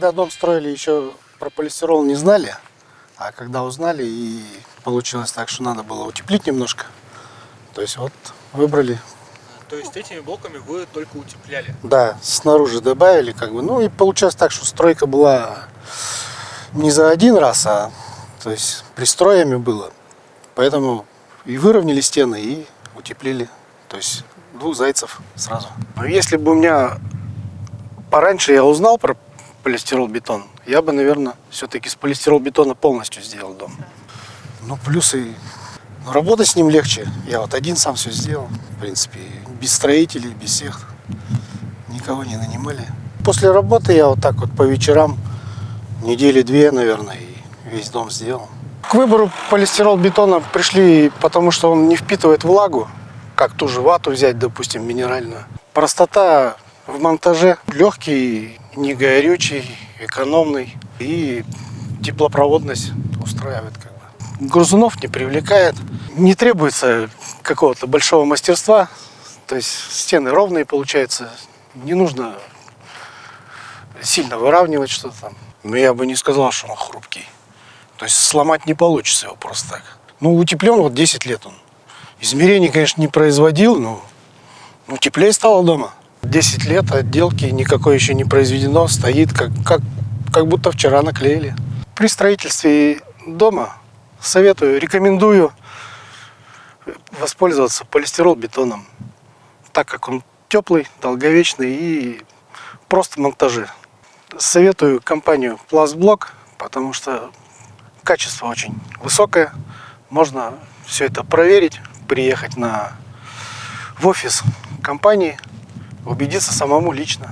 когда дом строили, еще про полистирол не знали. А когда узнали, и получилось так, что надо было утеплить немножко. То есть вот выбрали, То есть этими блоками вы только утепляли? да, снаружи добавили, как бы. Ну и получилось так, что стройка была не за один раз, а то есть пристроями было. Поэтому и выровняли стены, и утеплили. То есть двух зайцев сразу. Но если бы у меня пораньше я узнал про полистирол-бетон, я бы, наверное, все-таки с полистирол-бетона полностью сделал дом. Ну, плюсы. ну, работать с ним легче. Я вот один сам все сделал. В принципе, без строителей, без всех. Никого не нанимали. После работы я вот так вот по вечерам, недели две, наверное, и весь дом сделал. К выбору полистирол-бетона пришли, потому что он не впитывает влагу, как ту же вату взять, допустим, минеральную. Простота в монтаже, легкий, не горючий, экономный и теплопроводность устраивает как бы. Грузунов не привлекает, не требуется какого-то большого мастерства, то есть стены ровные получается, не нужно сильно выравнивать что-то там. Но я бы не сказал, что он хрупкий. То есть сломать не получится его просто так. Ну, утеплен вот 10 лет он. Измерений, конечно, не производил, но ну, теплее стало дома. 10 лет отделки никакой еще не произведено, стоит как, как, как будто вчера наклеили. При строительстве дома советую, рекомендую воспользоваться полистирол-бетоном, так как он теплый, долговечный и просто монтажи. Советую компанию Пластблок, потому что качество очень высокое. Можно все это проверить, приехать на, в офис компании, убедиться самому лично.